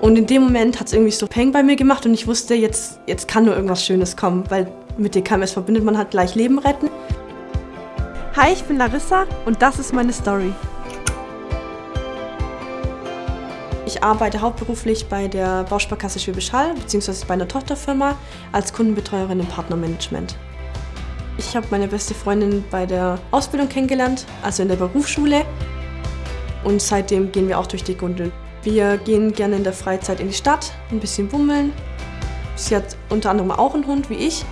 Und in dem Moment hat es irgendwie so Peng bei mir gemacht und ich wusste, jetzt, jetzt kann nur irgendwas Schönes kommen, weil mit DKMS verbindet man halt gleich Leben retten. Hi, ich bin Larissa und das ist meine Story. Ich arbeite hauptberuflich bei der Bausparkasse Schwäbisch Hall bzw. bei einer Tochterfirma als Kundenbetreuerin im Partnermanagement. Ich habe meine beste Freundin bei der Ausbildung kennengelernt, also in der Berufsschule. Und seitdem gehen wir auch durch die Gundeln. Wir gehen gerne in der Freizeit in die Stadt, ein bisschen bummeln. Sie hat unter anderem auch einen Hund wie ich.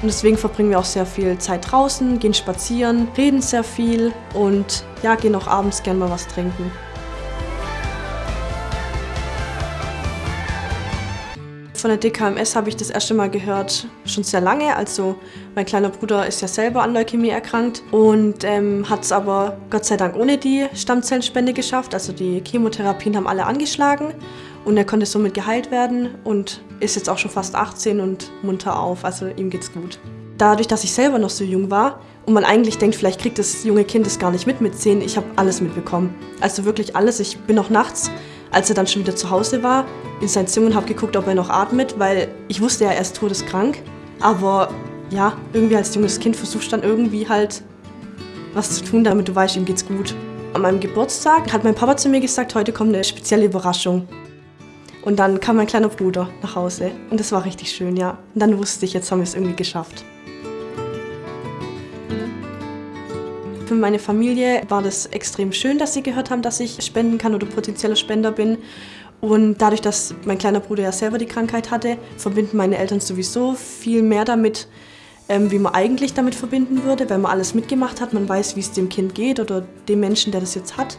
Und deswegen verbringen wir auch sehr viel Zeit draußen, gehen spazieren, reden sehr viel und ja, gehen auch abends gerne mal was trinken. Von der DKMS habe ich das erste Mal gehört, schon sehr lange. Also mein kleiner Bruder ist ja selber an Leukämie erkrankt und ähm, hat es aber Gott sei Dank ohne die Stammzellenspende geschafft. Also die Chemotherapien haben alle angeschlagen und er konnte somit geheilt werden und ist jetzt auch schon fast 18 und munter auf. Also ihm geht's gut. Dadurch, dass ich selber noch so jung war und man eigentlich denkt, vielleicht kriegt das junge Kind das gar nicht mit mit 10, ich habe alles mitbekommen. Also wirklich alles. Ich bin noch nachts als er dann schon wieder zu Hause war, in sein Zimmer und habe geguckt, ob er noch atmet, weil ich wusste ja, er ist todeskrank. Aber ja, irgendwie als junges Kind versuchst du dann irgendwie halt was zu tun, damit du weißt, ihm geht's gut. An meinem Geburtstag hat mein Papa zu mir gesagt, heute kommt eine spezielle Überraschung. Und dann kam mein kleiner Bruder nach Hause und das war richtig schön, ja. Und dann wusste ich, jetzt haben wir es irgendwie geschafft. Für meine Familie war das extrem schön, dass sie gehört haben, dass ich spenden kann oder potenzieller Spender bin. Und dadurch, dass mein kleiner Bruder ja selber die Krankheit hatte, verbinden meine Eltern sowieso viel mehr damit, ähm, wie man eigentlich damit verbinden würde, weil man alles mitgemacht hat. Man weiß, wie es dem Kind geht oder dem Menschen, der das jetzt hat.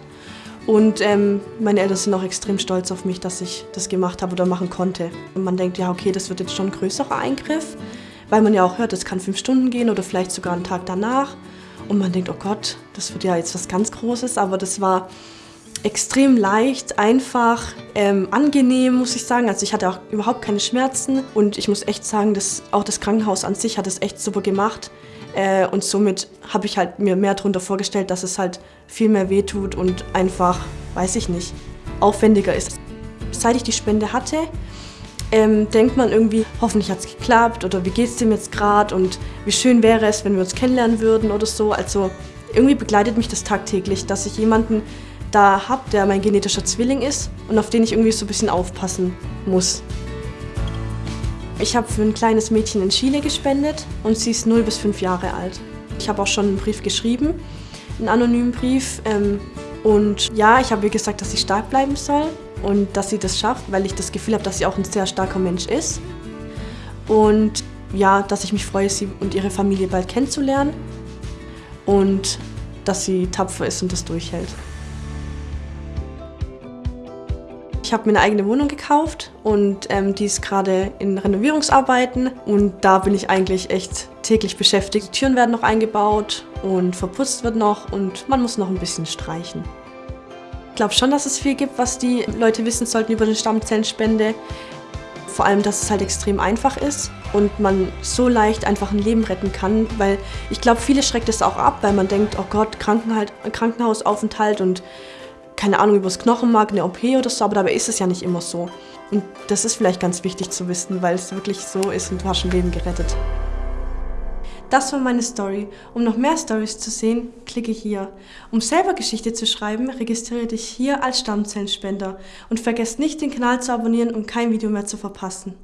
Und ähm, meine Eltern sind auch extrem stolz auf mich, dass ich das gemacht habe oder machen konnte. Und man denkt, ja, okay, das wird jetzt schon ein größerer Eingriff, weil man ja auch hört, es kann fünf Stunden gehen oder vielleicht sogar einen Tag danach. Und man denkt, oh Gott, das wird ja jetzt was ganz Großes, aber das war extrem leicht, einfach, ähm, angenehm, muss ich sagen. Also ich hatte auch überhaupt keine Schmerzen und ich muss echt sagen, dass auch das Krankenhaus an sich hat es echt super gemacht. Äh, und somit habe ich halt mir mehr darunter vorgestellt, dass es halt viel mehr wehtut und einfach, weiß ich nicht, aufwendiger ist. Seit ich die Spende hatte, ähm, denkt man irgendwie, hoffentlich hat es geklappt oder wie geht es dem jetzt gerade und wie schön wäre es, wenn wir uns kennenlernen würden oder so. Also irgendwie begleitet mich das tagtäglich, dass ich jemanden da habe, der mein genetischer Zwilling ist und auf den ich irgendwie so ein bisschen aufpassen muss. Ich habe für ein kleines Mädchen in Chile gespendet und sie ist 0 bis 5 Jahre alt. Ich habe auch schon einen Brief geschrieben, einen anonymen Brief. Ähm, und ja, ich habe ihr gesagt, dass sie stark bleiben soll und dass sie das schafft, weil ich das Gefühl habe, dass sie auch ein sehr starker Mensch ist. Und ja, dass ich mich freue, sie und ihre Familie bald kennenzulernen und dass sie tapfer ist und das durchhält. Ich habe mir eine eigene Wohnung gekauft und ähm, die ist gerade in Renovierungsarbeiten und da bin ich eigentlich echt täglich beschäftigt. Die Türen werden noch eingebaut und verputzt wird noch und man muss noch ein bisschen streichen glaube schon, dass es viel gibt, was die Leute wissen sollten über eine Stammzellenspende. Vor allem, dass es halt extrem einfach ist und man so leicht einfach ein Leben retten kann, weil ich glaube, viele schreckt es auch ab, weil man denkt, oh Gott, Krankenhausaufenthalt und keine Ahnung, übers Knochenmark, eine OP oder so, aber dabei ist es ja nicht immer so. Und das ist vielleicht ganz wichtig zu wissen, weil es wirklich so ist und du hast ein Leben gerettet. Das war meine Story. Um noch mehr Stories zu sehen, klicke hier. Um selber Geschichte zu schreiben, registriere dich hier als Stammzellenspender und vergesst nicht den Kanal zu abonnieren, um kein Video mehr zu verpassen.